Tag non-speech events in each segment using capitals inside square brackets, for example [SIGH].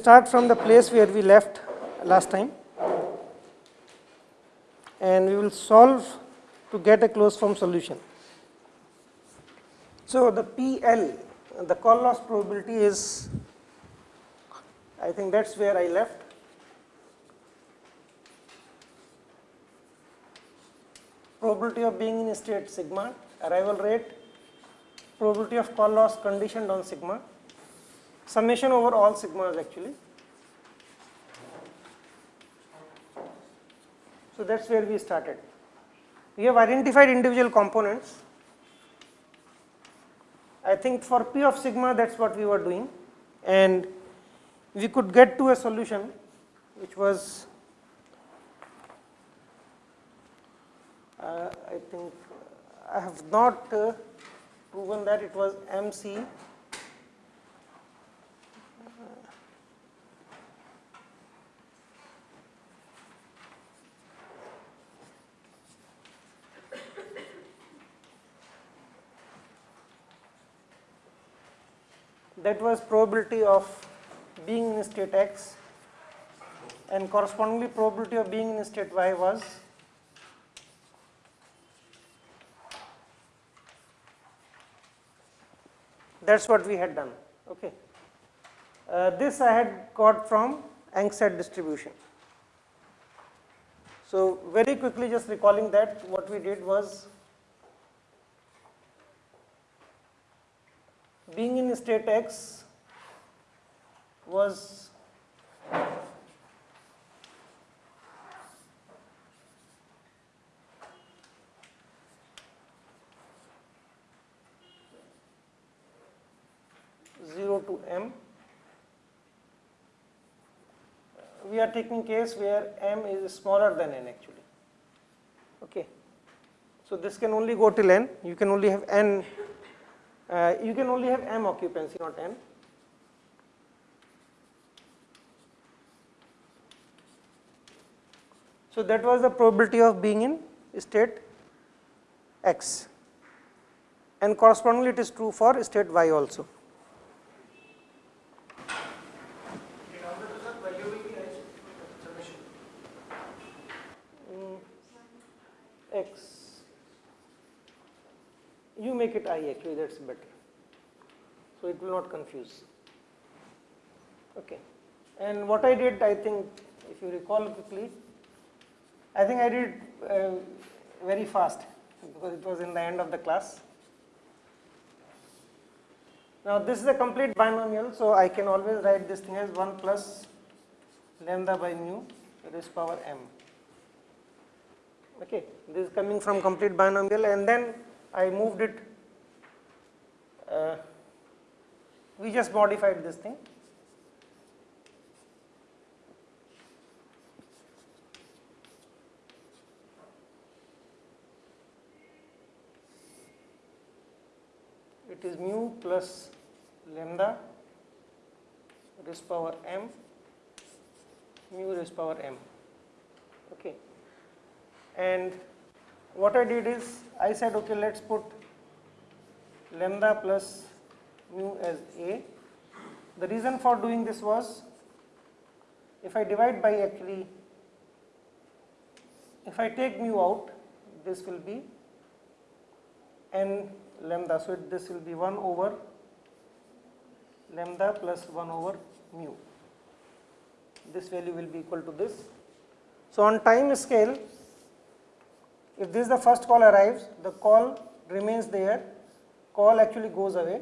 start from the place where we left last time and we will solve to get a closed form solution. So, the PL, the call loss probability is, I think that is where I left. Probability of being in state sigma, arrival rate, probability of call loss conditioned on sigma, summation over all sigmas actually. So, that is where we started. We have identified individual components. I think for P of sigma that is what we were doing and we could get to a solution which was uh, I think I have not uh, proven that it was MC that was probability of being in state x and correspondingly probability of being in state y was that is what we had done. Okay. Uh, this I had got from Engset distribution. So, very quickly just recalling that what we did was being in state x was zero to m. We are taking case where m is smaller than n actually. Okay. So this can only go till n. You can only have n uh, you can only have m occupancy not n. So that was the probability of being in state x and correspondingly it is true for state y also. Mm, x it i actually that is better. So, it will not confuse. Okay. And what I did I think if you recall quickly, I think I did uh, very fast because it was in the end of the class. Now, this is a complete binomial, so I can always write this thing as 1 plus lambda by mu raised power m. Okay. This is coming from complete binomial and then I moved it, uh, we just modified this thing. It is mu plus lambda raised power m mu raised power m. Okay. And what I did is I said okay let us put lambda plus mu as A. The reason for doing this was if I divide by actually if I take mu out this will be n lambda. So, this will be 1 over lambda plus 1 over mu. This value will be equal to this. So, on time scale if this is the first call arrives, the call remains there, call actually goes away,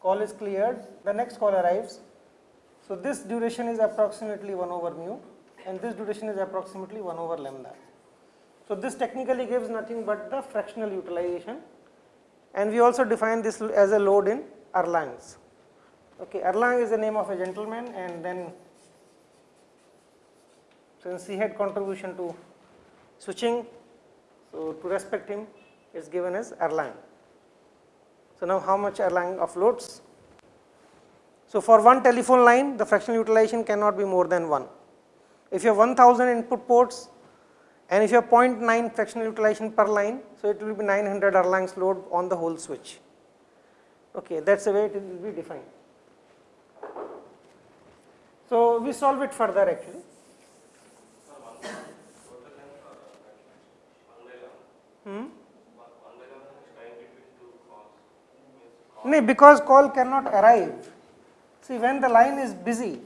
call is cleared, the next call arrives. So, this duration is approximately 1 over mu and this duration is approximately 1 over lambda. So, this technically gives nothing but the fractional utilization and we also define this as a load in Erlangs. Okay, Erlang is the name of a gentleman and then since he had contribution to switching. So, to respect him is given as Erlang. So, now how much Erlang offloads? So, for one telephone line the fractional utilization cannot be more than 1. If you have 1000 input ports and if you have 0.9 fractional utilization per line, so it will be 900 Erlang's load on the whole switch. Okay, that is the way it will be defined. So, we solve it further actually. Hmm? No, because call cannot arrive. See, when the line is busy,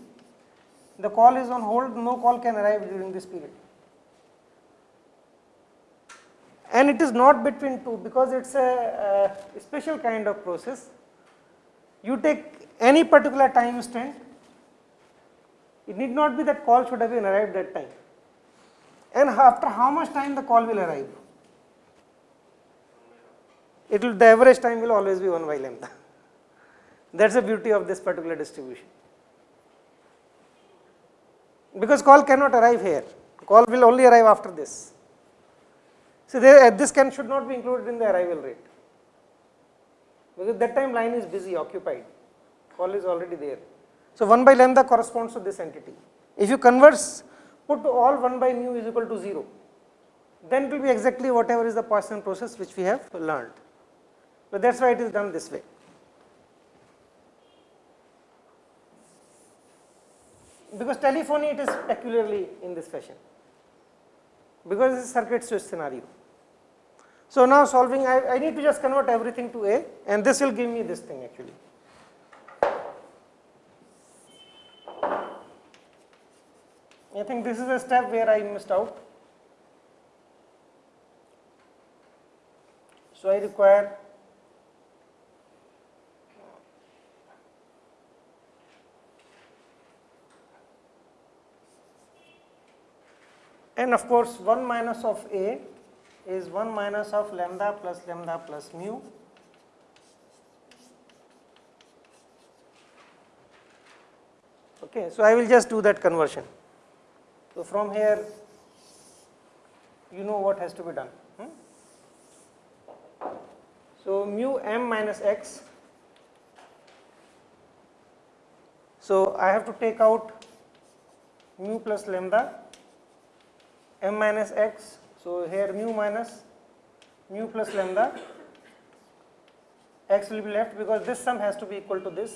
the call is on hold, no call can arrive during this period. And it is not between two because it is a, a special kind of process. You take any particular time instant, it need not be that call should have been arrived that time. And after how much time the call will arrive? It will the average time will always be 1 by lambda. That is the beauty of this particular distribution. Because call cannot arrive here, call will only arrive after this. So, there, uh, this can should not be included in the arrival rate because that time line is busy occupied, call is already there. So, 1 by lambda corresponds to this entity. If you converse put all 1 by mu is equal to 0, then it will be exactly whatever is the Poisson process which we have learned. So, that is why it is done this way. Because telephony it is peculiarly in this fashion, because this is circuit switch scenario. So, now solving I, I need to just convert everything to A and this will give me this thing actually. I think this is a step where I missed out. So, I require and of course 1 minus of A is 1 minus of lambda plus lambda plus mu. Okay so i will just do that conversion. So from here you know what has to be done. Hmm? so mu m minus x. So i have to take out mu plus lambda m minus x so, here mu minus mu plus lambda x will be left because this sum has to be equal to this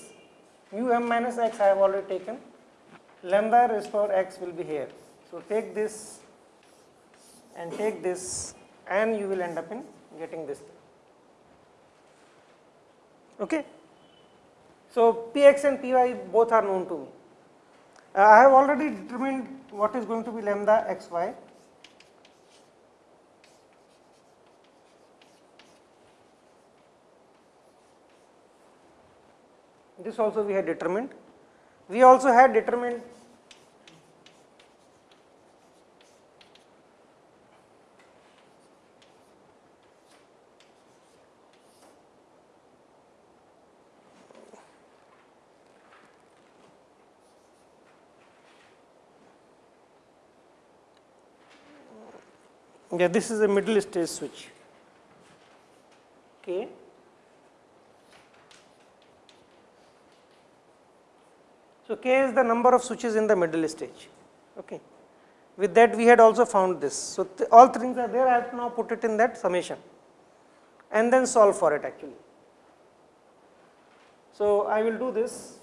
mu m minus x I have already taken lambda raised power x will be here. So, take this and take this and you will end up in getting this. Okay. So, px and py both are known to me. Uh, I have already determined what is going to be lambda xy this also we had determined. We also had determined yeah this is a middle stage switch okay So, k is the number of switches in the middle stage. Okay. With that we had also found this. So, all things are there I have now put it in that summation and then solve for it actually. So, I will do this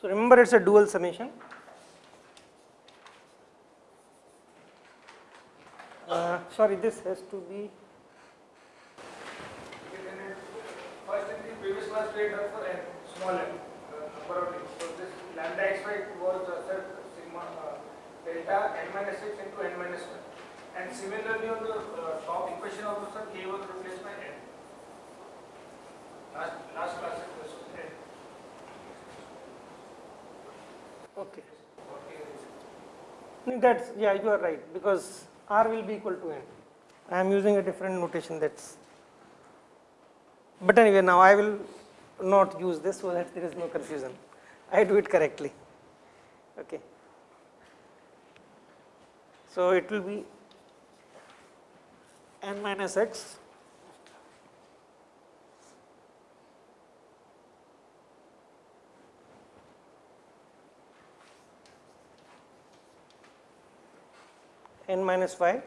So, remember it is a dual summation Uh, sorry, this has to be. First in the previous class we had for n, small n, uh, number of links. So this lambda xy was uh, sir, sigma uh, delta n minus x into n minus 1. And similarly on the uh, top equation also sir, k was replaced by n. Last, last class it was n. Okay. That's yeah, you are right because r will be equal to n. I am using a different notation that's, but anyway now I will not use this so that there is no confusion. I do it correctly. Okay. So it will be n minus x n minus 5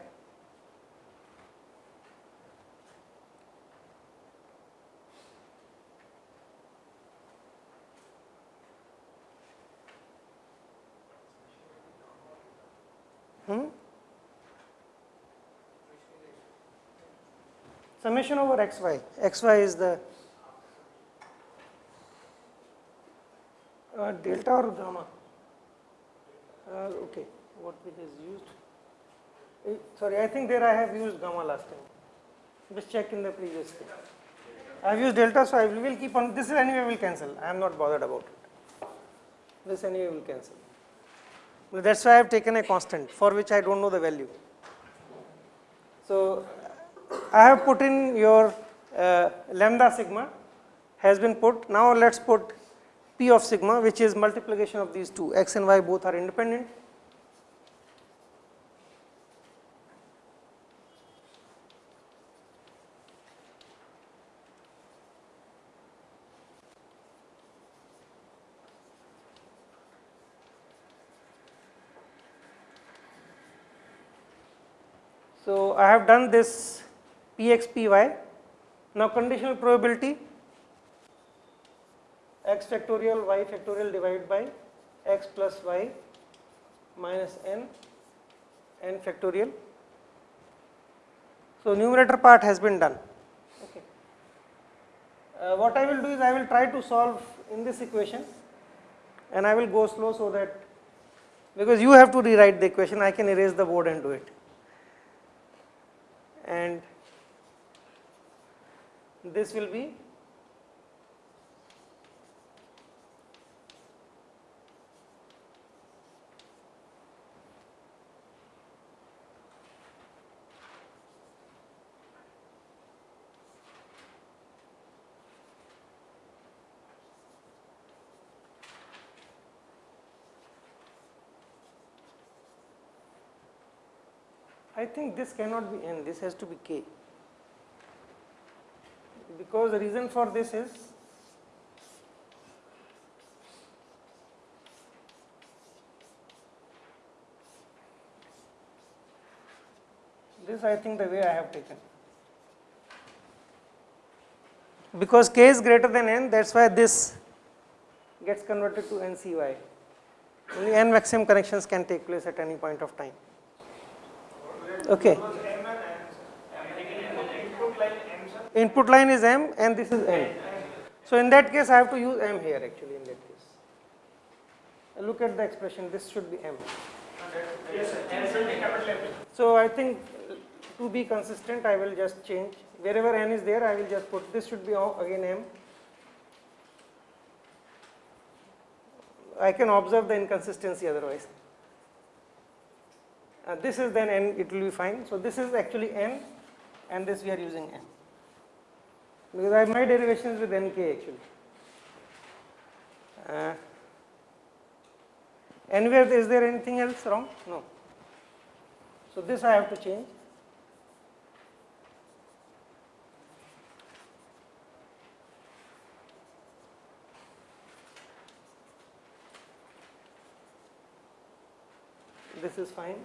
hmm? summation over xy, xy is the uh, delta or gamma, uh, okay, what it is used. Eh, Sorry, I think there I have used gamma last time. Just check in the previous thing. I have used delta, so I will keep on. This anyway will cancel. I am not bothered about it. This anyway will cancel. Well, That's why I have taken a constant for which I don't know the value. So I have put in your uh, lambda sigma has been put. Now let's put p of sigma which is multiplication of these two x and y both are independent. So I have done this px py. Now conditional probability x factorial y factorial divided by x plus y minus n n factorial. So numerator part has been done. Okay. Uh, what I will do is I will try to solve in this equation and I will go slow so that because you have to rewrite the equation I can erase the board and do it. And this will be I think this cannot be n, this has to be k. Because the reason for this is this I think the way I have taken. Because k is greater than n, that is why this gets converted to ncy. Only n maximum connections can take place at any point of time. Okay. Input line is m and this is n. So in that case I have to use m here actually in that case. Look at the expression, this should be M. So I think to be consistent I will just change wherever n is there I will just put this should be again m. I can observe the inconsistency otherwise. Uh, this is then n it will be fine. So this is actually n and this we are using n Because I have my derivations with nk actually. Uh, anywhere is there anything else wrong? No. So this I have to change. This is fine.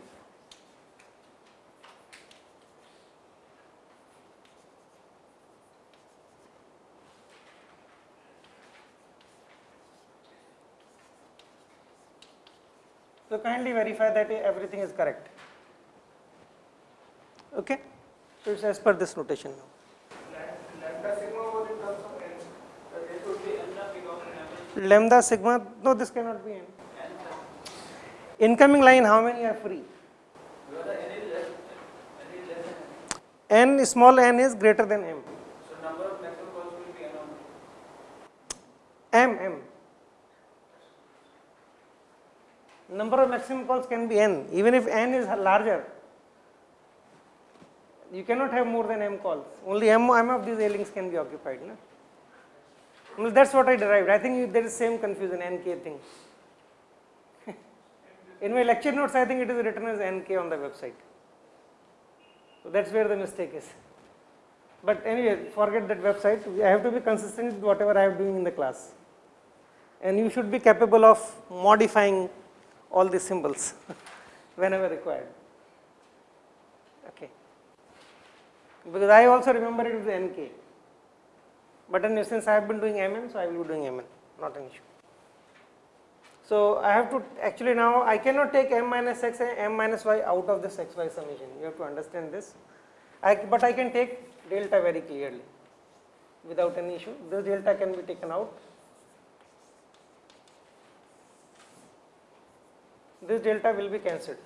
So kindly verify that everything is correct. Okay? So it's as per this notation now. Lambda sigma was in terms of N. So this would be N. Lambda sigma, no this cannot be n. Incoming line how many are free? n small n is greater than m. So number of maximum calls will be N m m. Number of maximum calls can be n even if n is larger. You cannot have more than m calls. Only m, m of these A links can be occupied. Well, that's what I derived. I think there is same confusion nk thing. [LAUGHS] In my lecture notes, I think it is written as nk on the website. So that's where the mistake is. But anyway, forget that website. I have to be consistent with whatever I am doing in the class. And you should be capable of modifying all these symbols [LAUGHS] whenever required. Okay. Because I also remember it with nk. But then since I have been doing mn, so I will be doing mn, not an issue. So, I have to actually now I cannot take m minus x and m minus y out of this x y summation, you have to understand this. I, but I can take delta very clearly without any issue. This delta can be taken out. This delta will be cancelled.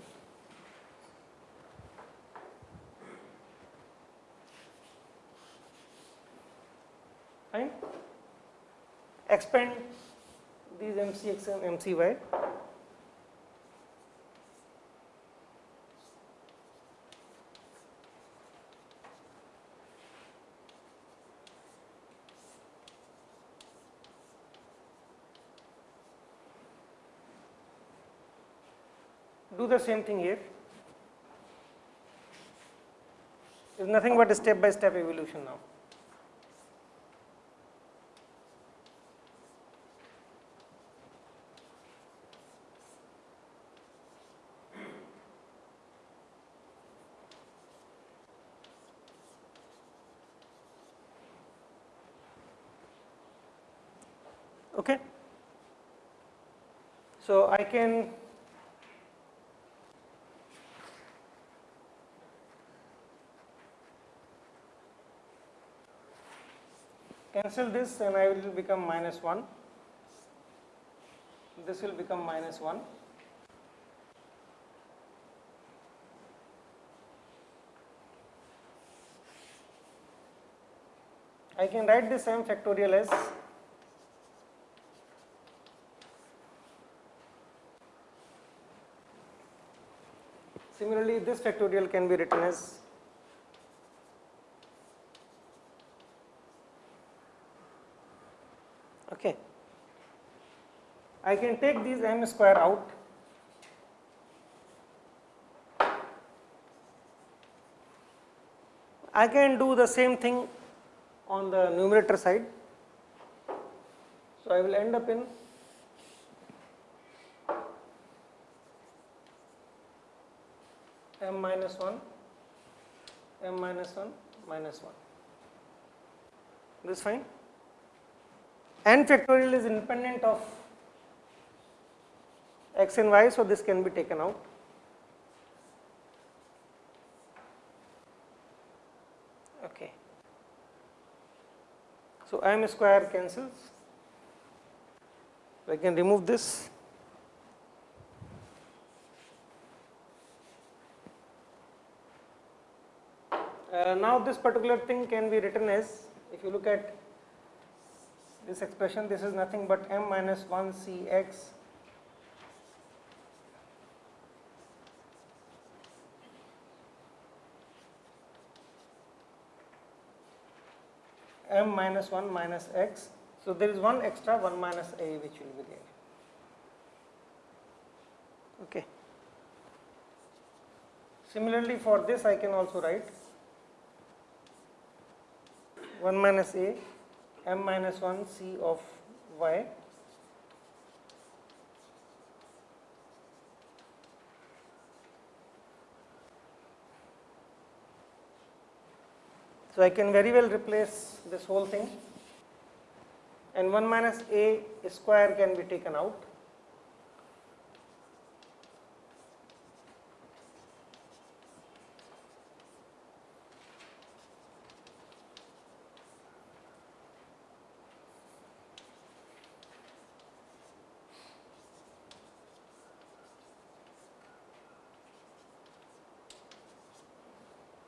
Fine. Expand these MCX and MCY. Do the same thing here. It's nothing but a step by step evolution now. Okay. So I can cancel this and I will become minus 1. This will become minus 1. I can write the same factorial as Similarly, this factorial can be written as okay. I can take these m square out I can do the same thing on the numerator side. So, I will end up in m minus 1, m minus 1, minus 1. This is fine. N factorial is independent of x and y, so this can be taken out. Okay. So, m square cancels. I can remove this. Uh, now, this particular thing can be written as if you look at this expression this is nothing but m minus 1 c x m minus 1 minus x. So, there is one extra 1 minus a which will be there. Okay. Similarly, for this I can also write 1 minus a m minus 1 c of y So, I can very well replace this whole thing and 1 minus a square can be taken out.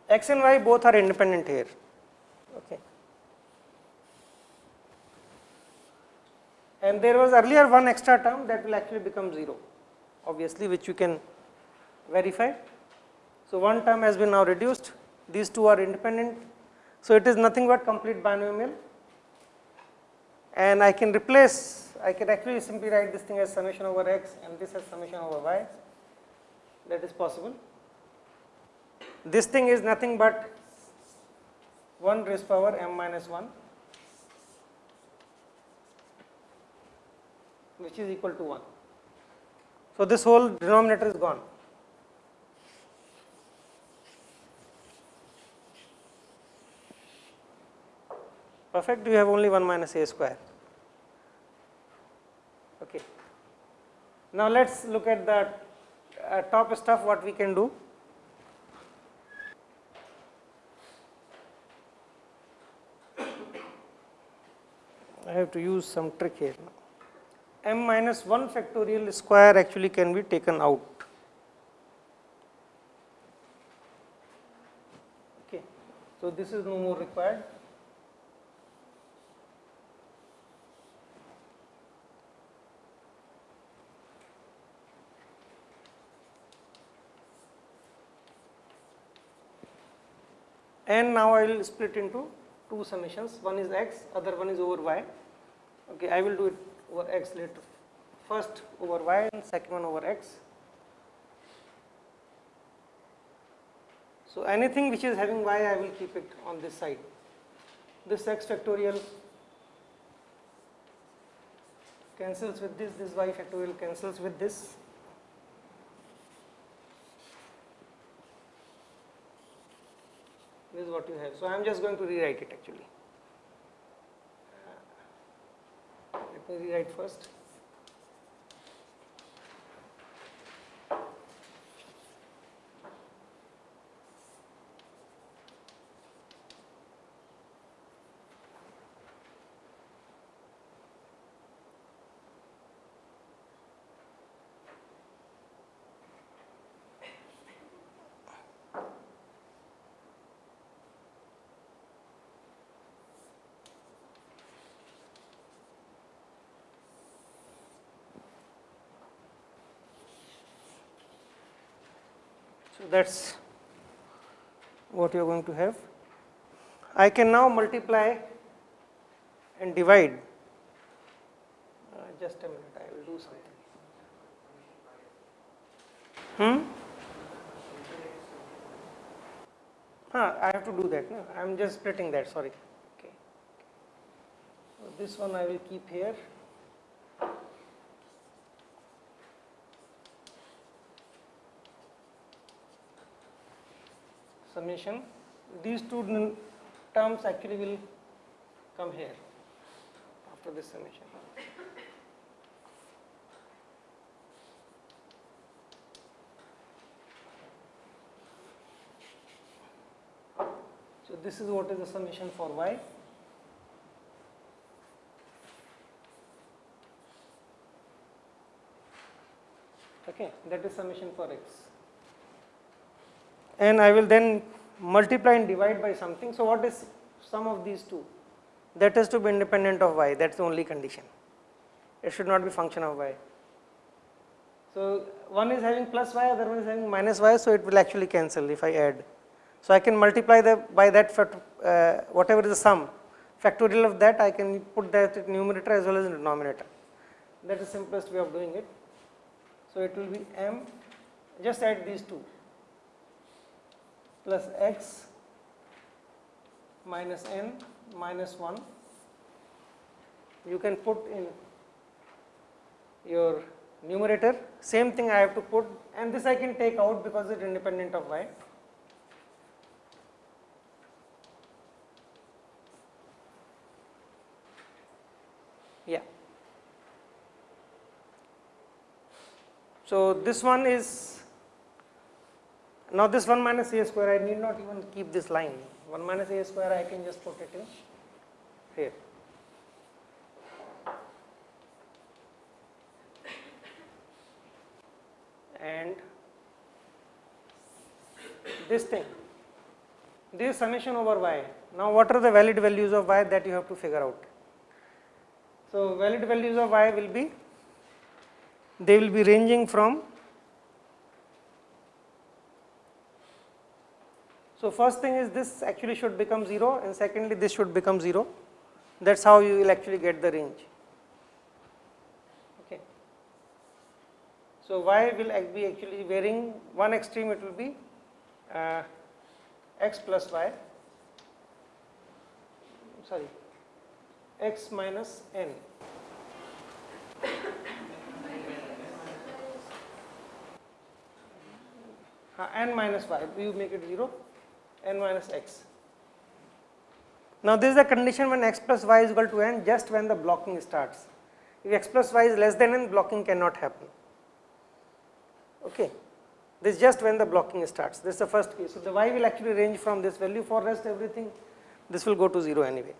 X and y both are independent here. Okay. And there was earlier one extra term that will actually become 0 obviously which you can verify. So, one term has been now reduced these two are independent. So, it is nothing but complete binomial and I can replace I can actually simply write this thing as summation over x and this as summation over y that is possible this thing is nothing but 1 raised power m minus 1 which is equal to 1. So, this whole denominator is gone. Perfect, you have only 1 minus a square. Okay. Now let us look at the uh, top stuff what we can do. I have to use some trick here m minus 1 factorial square actually can be taken out. Okay. So, this is no more required. and now I will split into two summations. One is x other one is over y. Okay I will do it over x later. First over y and second one over x. So anything which is having y I will keep it on this side. This x factorial cancels with this this y factorial cancels with this this is what you have. So, I am just going to rewrite it actually. Uh, let me rewrite first. That is what you are going to have. I can now multiply and divide. Uh, just a minute, I will do something. Hmm? Huh, I have to do that. No? I am just splitting that. Sorry. Okay. So this one I will keep here. Summation these two terms actually will come here after this summation. So, this is what is the summation for y. Okay, that is summation for x and I will then multiply and divide by something. So, what is sum of these two? That has to be independent of y, that is the only condition. It should not be function of y. So, one is having plus y, other one is having minus y, so it will actually cancel if I add. So, I can multiply the by that uh, whatever is the sum factorial of that I can put that in numerator as well as in denominator. That is simplest way of doing it. So, it will be m just add these two plus x minus n minus 1 you can put in your numerator same thing I have to put and this I can take out because it is independent of y. Yeah. So, this one is now this 1 minus a square, I need not even keep this line. 1 minus a square, I can just put it in here. And this thing, this summation over y. Now what are the valid values of y that you have to figure out? So valid values of y will be, they will be ranging from So, first thing is this actually should become 0 and secondly this should become 0 that is how you will actually get the range. Okay. So, y will be actually varying? One extreme it will be uh, x plus y. Sorry. X minus n. Uh, n minus y. You make it 0 n minus x. Now, this is the condition when x plus y is equal to n just when the blocking starts. If x plus y is less than n blocking cannot happen. Okay. This is just when the blocking starts. This is the first case. So, the y will actually range from this value for rest everything. This will go to 0 anyway.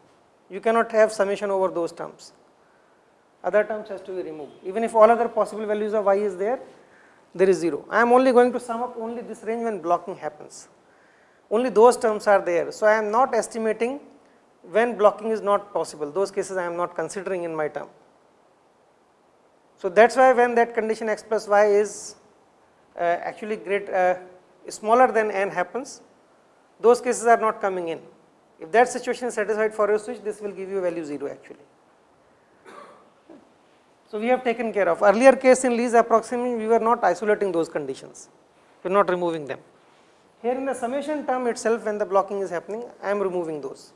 You cannot have summation over those terms. Other terms has to be removed. Even if all other possible values of y is there, there is 0. I am only going to sum up only this range when blocking happens. Only those terms are there. So, I am not estimating when blocking is not possible. Those cases I am not considering in my term. So, that is why when that condition x plus y is uh, actually great uh, smaller than n happens, those cases are not coming in. If that situation is satisfied for your switch, this will give you value 0 actually. So, we have taken care of earlier case in Lee's approximation we were not isolating those conditions, we are not removing them. Here in the summation term itself when the blocking is happening I am removing those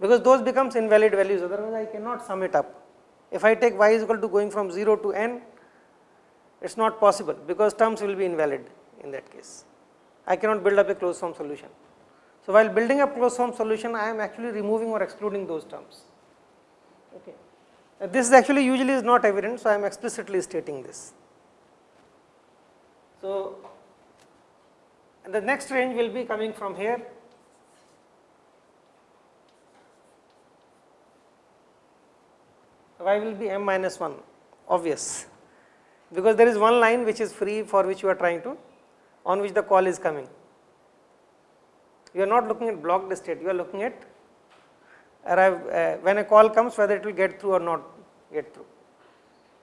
because those becomes invalid values otherwise I cannot sum it up. If I take y is equal to going from 0 to n it is not possible because terms will be invalid in that case. I cannot build up a closed form solution. So, while building up closed form solution I am actually removing or excluding those terms. Okay. Uh, this is actually usually is not evident, so I am explicitly stating this. So, the next range will be coming from here. Y will be m minus 1 obvious because there is one line which is free for which you are trying to on which the call is coming. You are not looking at blocked state, you are looking at arrive uh, when a call comes whether it will get through or not get through.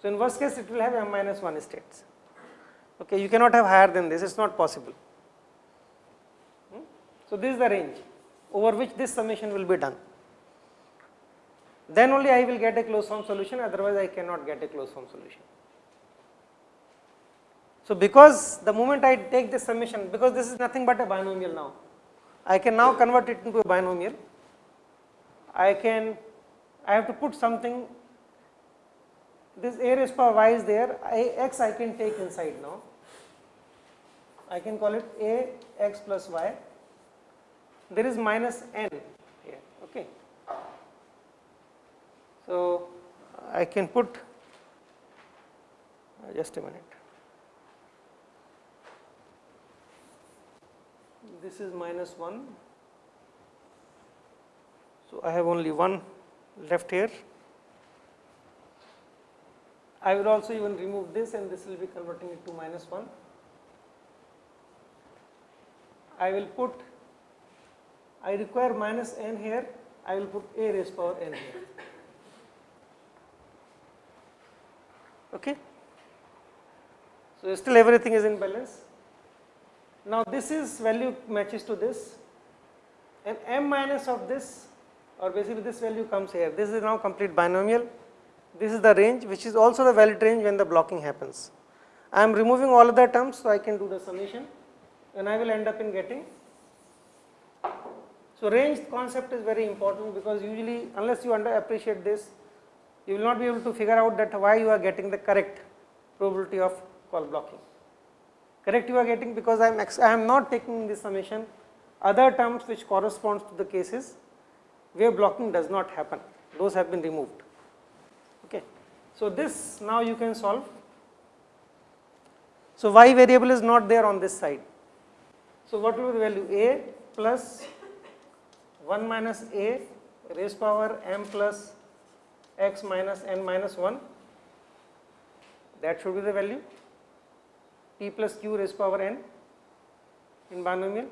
So, in worst case it will have m minus 1 states, okay. you cannot have higher than this, it is not possible. So, this is the range over which this summation will be done. Then only I will get a closed form solution, otherwise I cannot get a closed form solution. So, because the moment I take this summation, because this is nothing but a binomial now, I can now convert it into a binomial. I can, I have to put something, this a raised power y is there, I, x I can take inside now. I can call it a x plus y. There is minus n here, okay. So, I can put, uh, just a minute. this is minus 1. So, I have only one left here. I will also even remove this and this will be converting it to minus 1. I will put, I require minus n here, I will put a raised power n here. Okay. So, still everything is in balance. Now, this is value matches to this and m minus of this or basically this value comes here. This is now complete binomial. This is the range which is also the valid range when the blocking happens. I am removing all other terms so I can do the summation and I will end up in getting. So, range concept is very important because usually unless you under appreciate this you will not be able to figure out that why you are getting the correct probability of call blocking. Correct you are getting because I am I am not taking this summation. Other terms which corresponds to the cases where blocking does not happen those have been removed. Okay. So this now you can solve. So y variable is not there on this side. So what will be the value? A plus 1 minus a raised power m plus x minus n minus 1 that should be the value p plus q raised power n in binomial.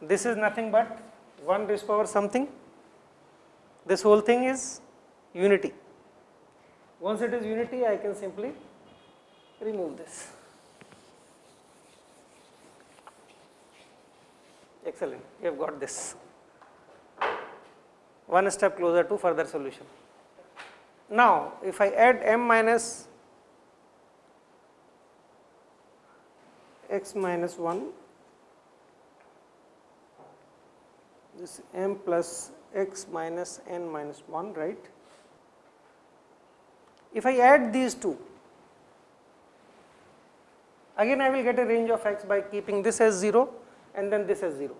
This is nothing but 1 raised power something. This whole thing is unity. Once it is unity, I can simply remove this. Excellent, you have got this. One step closer to further solution. Now, if I add m minus x minus 1 this m plus x minus n minus 1 right. If I add these two again I will get a range of x by keeping this as 0 and then this as 0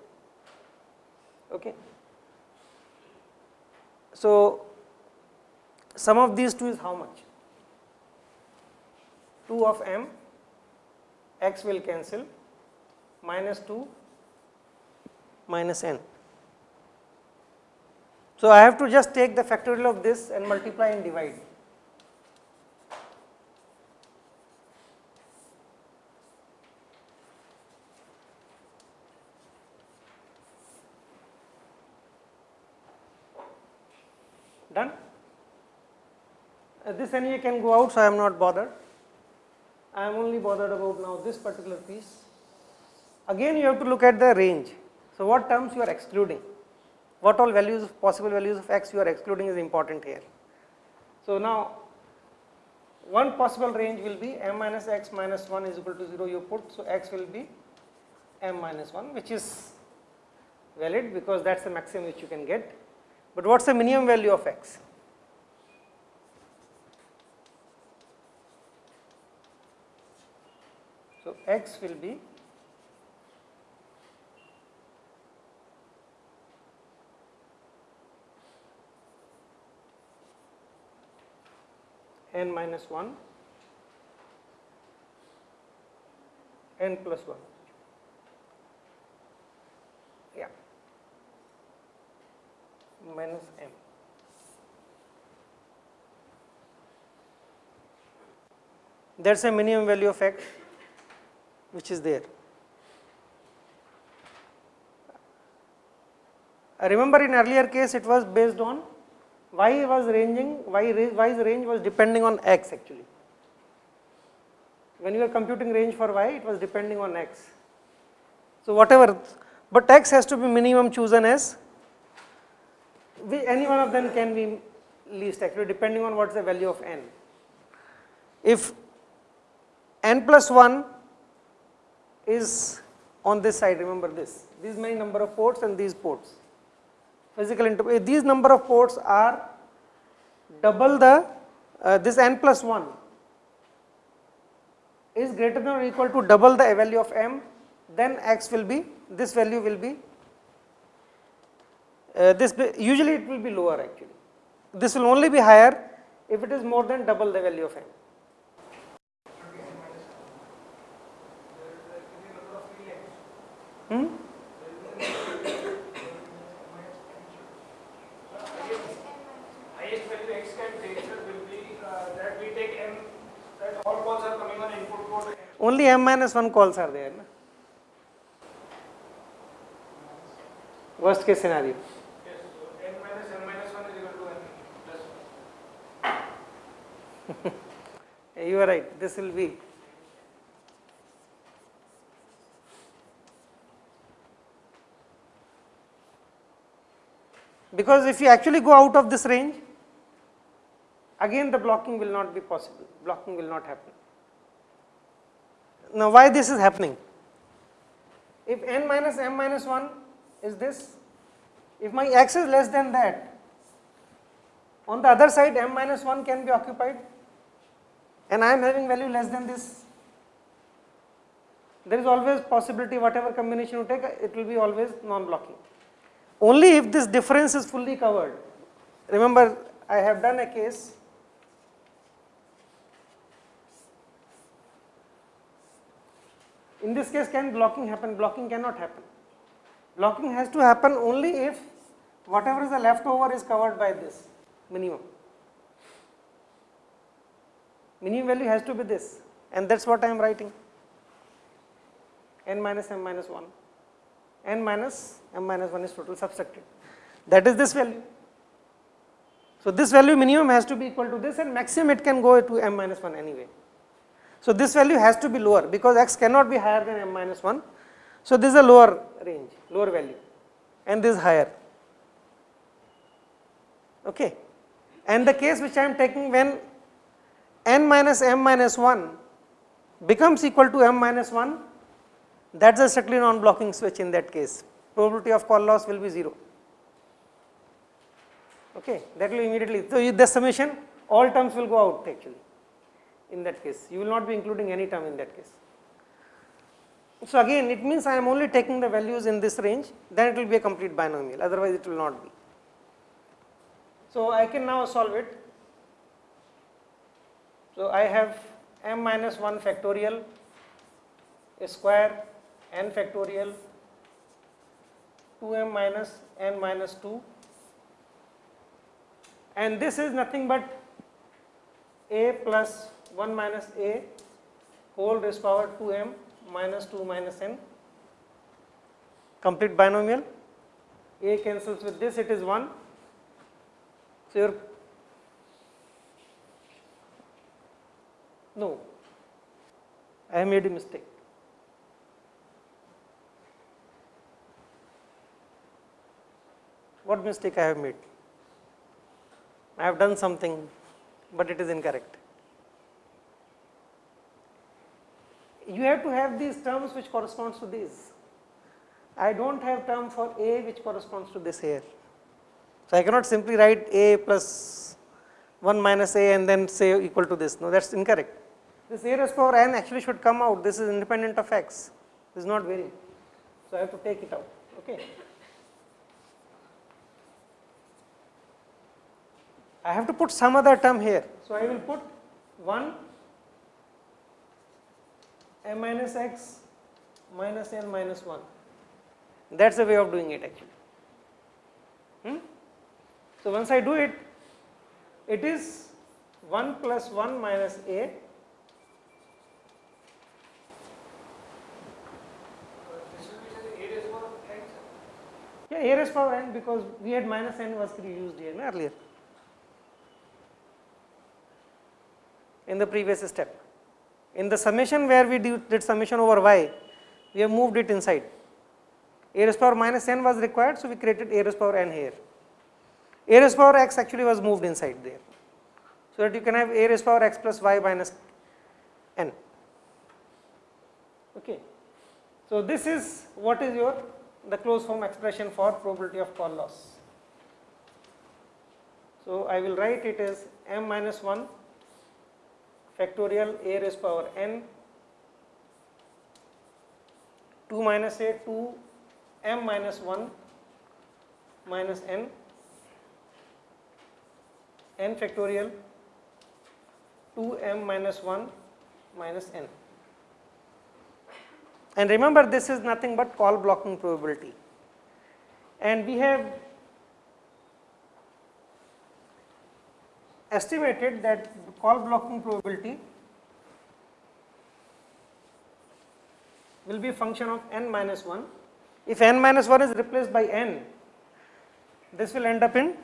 okay. So, sum of these two is how much 2 of m x will cancel minus 2 minus n. So, I have to just take the factorial of this and multiply and divide. Done? Uh, this anyway can go out, so I am not bothered. I am only bothered about now this particular piece. Again, you have to look at the range. So, what terms you are excluding? What all values, possible values of x you are excluding is important here. So, now one possible range will be m minus x minus 1 is equal to 0 you put. So, x will be m minus 1 which is valid because that is the maximum which you can get. But what is the minimum value of x? So, x will be n minus 1 n plus 1 yeah minus m that is a minimum value of x which is there. I remember in earlier case it was based on y was ranging y y's range was depending on x actually. When you are computing range for y it was depending on x. So whatever but x has to be minimum chosen as we, any one of them can be least actually depending on what is the value of n. If n plus 1 is on this side remember this these many number of ports and these ports physical interface these number of ports are double the uh, this n plus 1 is greater than or equal to double the value of m then x will be this value will be uh, this usually it will be lower actually this will only be higher if it is more than double the value of m Hmm? highest value x can take sir, will be uh, that we take m, that all calls are coming on input port. Only m minus 1 calls are there. Na? Worst case scenario. Yes, so n minus m minus 1 is equal to n plus 1. [LAUGHS] You are right, this will be. Because if you actually go out of this range, again the blocking will not be possible, blocking will not happen. Now why this is happening? If n minus m minus 1 is this, if my x is less than that, on the other side m minus 1 can be occupied and I am having value less than this. There is always possibility whatever combination you take it will be always non-blocking. Only if this difference is fully covered. Remember I have done a case in this case can blocking happen blocking cannot happen blocking has to happen only if whatever is the leftover is covered by this minimum minimum value has to be this and that is what I am writing n minus m minus 1 n minus m minus 1 is total subtracted that is this value. So, this value minimum has to be equal to this and maximum it can go to m minus 1 anyway. So, this value has to be lower because x cannot be higher than m minus 1. So, this is a lower range lower value and this is higher okay. and the case which I am taking when n minus m minus 1 becomes equal to m minus 1 that is a strictly non blocking switch in that case probability of call loss will be 0 okay that will immediately so the summation all terms will go out actually in that case you will not be including any term in that case so again it means I am only taking the values in this range then it will be a complete binomial otherwise it will not be. So I can now solve it. So I have m minus 1 factorial square n factorial 2m minus n minus 2 and this is nothing but a plus 1 minus a whole raised power 2m minus 2 minus n. Complete binomial. A cancels with this it is 1 so your no I have made a mistake what mistake I have made? I have done something, but it is incorrect. You have to have these terms which corresponds to these. I do not have term for A which corresponds to this here. So, I cannot simply write A plus 1 minus A and then say equal to this. No, that is incorrect. This A raised power n actually should come out. This is independent of x. This is not varying. So, I have to take it out. Okay. I have to put some other term here. So, I will put 1 m minus x minus n minus 1 that is the way of doing it actually. Hmm? So, once I do it, it is 1 plus 1 minus a This will be a raised power n, sir. A raised power n because we had minus n was used here earlier in the previous step. In the summation where we did summation over y, we have moved it inside. A raised power minus n was required, so we created a raised power n here. A raised power x actually was moved inside there. So that you can have a raised power x plus y minus n. Okay. So this is what is your the closed form expression for probability of call loss. So I will write it as m minus 1 factorial a raised power n 2 minus a 2 m minus 1 minus n n factorial 2 m minus 1 minus n. And remember this is nothing but call blocking probability and we have estimated that call blocking probability will be a function of n minus 1. If n minus 1 is replaced by n, this will end up in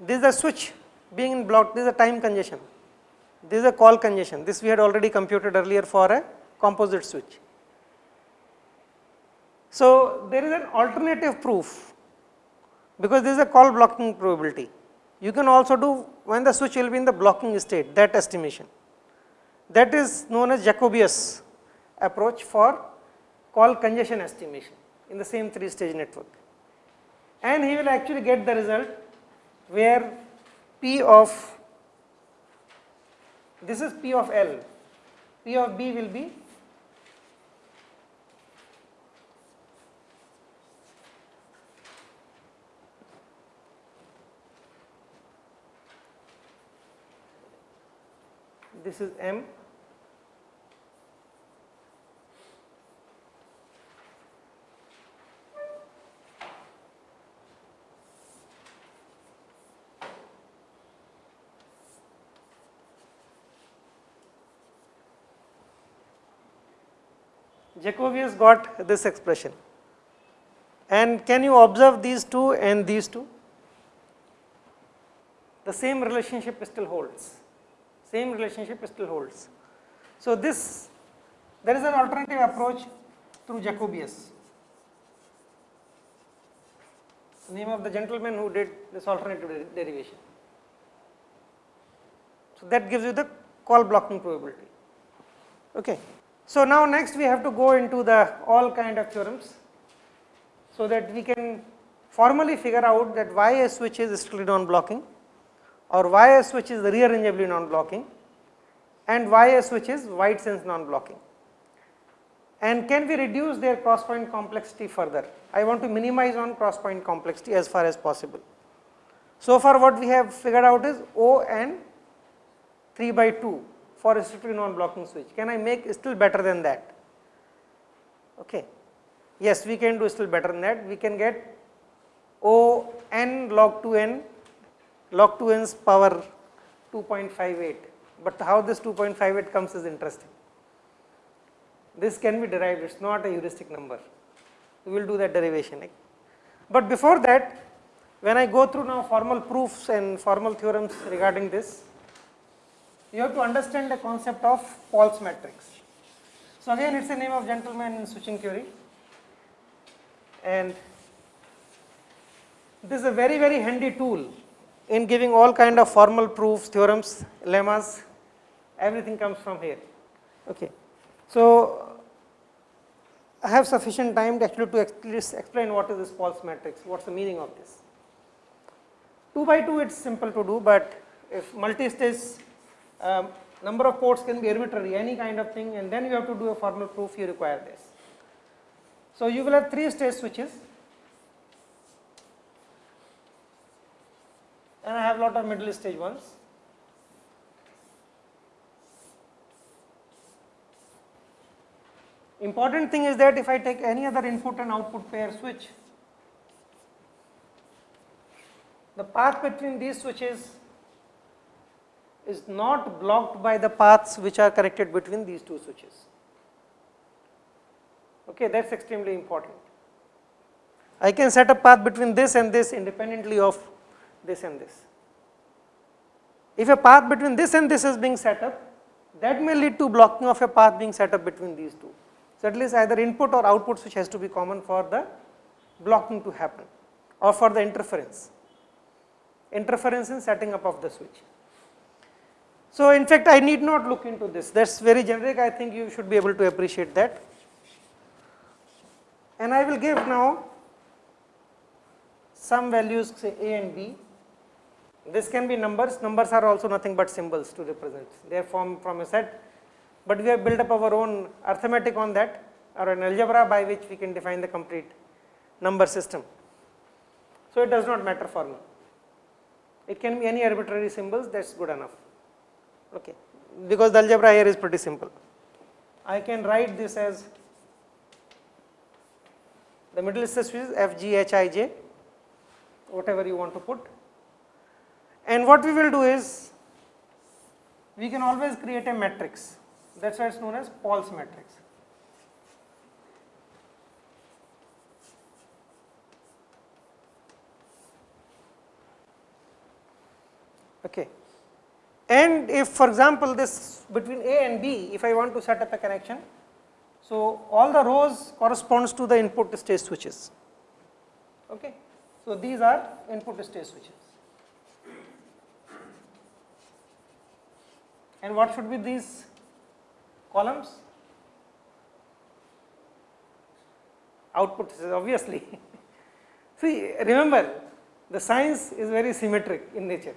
this is a switch being in block, this is a time congestion, this is a call congestion, this we had already computed earlier for a composite switch. So, there is an alternative proof because this is a call blocking probability. You can also do when the switch will be in the blocking state that estimation. That is known as Jacobaeus approach for call congestion estimation in the same three stage network. And he will actually get the result where P of this is P of L, P of B will be this is M Jacobaeus got this expression. And can you observe these two and these two? The same relationship still holds same relationship still holds. So, this there is an alternative approach through Jacobaeus, name of the gentleman who did this alternative derivation. So, that gives you the call blocking probability. Okay. So, now next we have to go into the all kind of theorems, so that we can formally figure out that why a switch is strictly non-blocking or why a switch is rearrangeably non-blocking and why a switch is wide sense non-blocking. And can we reduce their cross point complexity further? I want to minimize on cross point complexity as far as possible. So far what we have figured out is O and 3 by 2 for a strictly non-blocking switch. Can I make still better than that? Okay. Yes, we can do still better than that. We can get O n log 2 n log 2 n's power 2.58, but how this 2.58 comes is interesting. This can be derived, it is not a heuristic number. We will do that derivation. But before that, when I go through now formal proofs and formal theorems regarding this, you have to understand the concept of Paull's matrix. So again it is a name of gentleman in switching theory and this is a very very handy tool in giving all kind of formal proofs, theorems, lemmas, everything comes from here. Okay. So I have sufficient time to actually to explain what is this Paull's matrix, what is the meaning of this. 2 by 2 it is simple to do, but if multi-stage um, number of ports can be arbitrary, any kind of thing and then you have to do a formal proof, you require this. So you will have 3 stage switches and I have lot of middle stage ones. Important thing is that if I take any other input and output pair switch, the path between these switches is not blocked by the paths which are connected between these two switches. Okay, that is extremely important. I can set a path between this and this independently of this and this. If a path between this and this is being set up, that may lead to blocking of a path being set up between these two. So, at least either input or output switch has to be common for the blocking to happen or for the interference, interference in setting up of the switch. So, in fact, I need not look into this. That is very generic. I think you should be able to appreciate that. And I will give now some values say A and B. This can be numbers, numbers are also nothing but symbols to represent, they are formed from a set, but we have built up our own arithmetic on that or an algebra by which we can define the complete number system. So, it does not matter for me, it can be any arbitrary symbols. That is good enough okay, because the algebra here is pretty simple. I can write this as the middle stress is f g h i j whatever you want to put and what we will do is we can always create a matrix that is why it is known as Paull's matrix. Okay. And if for example, this between A and B, if I want to set up a connection, so all the rows corresponds to the input stage switches. Okay. So these are input stage switches. And what should be these columns? Output obviously. [LAUGHS] See remember the science is very symmetric in nature.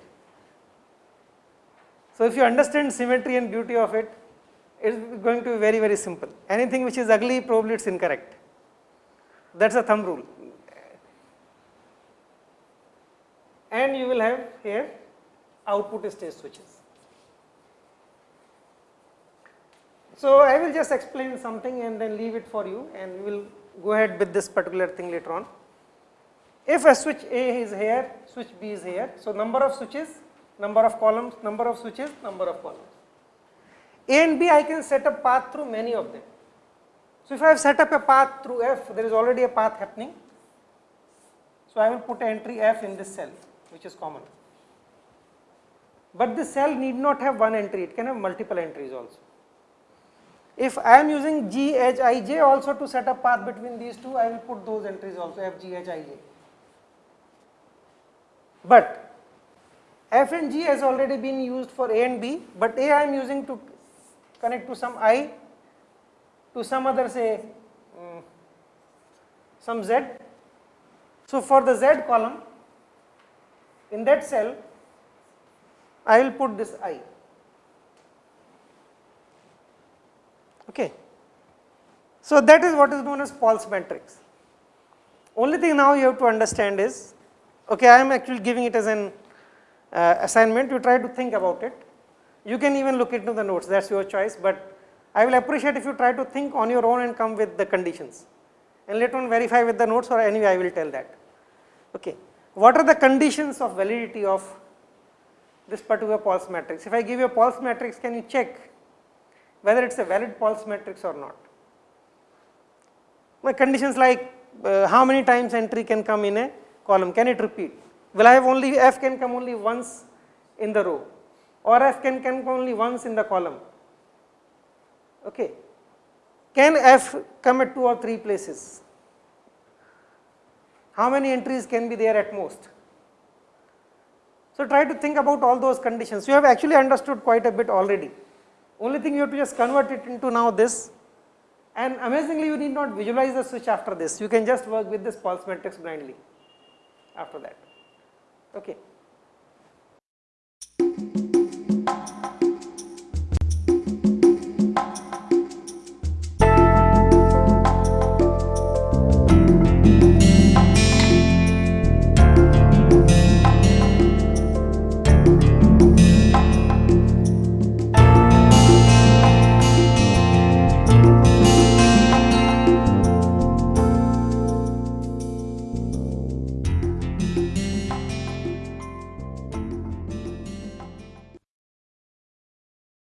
So, if you understand symmetry and beauty of it, it is going to be very, very simple. Anything which is ugly, probably it is incorrect. That is a thumb rule. And you will have here output stage switches. So, I will just explain something and then leave it for you and we will go ahead with this particular thing later on. If a switch A is here, switch B is here. So, number of switches number of columns, number of switches, number of columns. A and B I can set up path through many of them. So, if I have set up a path through F, there is already a path happening. So, I will put entry F in this cell which is common. But this cell need not have one entry, it can have multiple entries also. If I am using G, H, I, J also to set up path between these two, I will put those entries also F, G, H, I, J. But f and g has already been used for a and b, but a I am using to connect to some i to some other say um, some z. So, for the z column in that cell I will put this i. Okay. So, that is what is known as Paull's matrix. Only thing now you have to understand is Okay, I am actually giving it as an uh, assignment, you try to think about it. You can even look into the notes, that is your choice, but I will appreciate if you try to think on your own and come with the conditions and later on verify with the notes or anyway I will tell that. Okay. What are the conditions of validity of this particular Paull's matrix? If I give you a Paull's matrix, can you check whether it is a valid Paull's matrix or not? My conditions like uh, how many times entry can come in a column, can it repeat? Will I have only f can come only once in the row or f can come only once in the column? Okay. Can f come at two or three places? How many entries can be there at most? So, try to think about all those conditions. You have actually understood quite a bit already. Only thing you have to just convert it into now this and amazingly you need not visualize the switch after this. You can just work with this Paull's matrix blindly after that. Okay.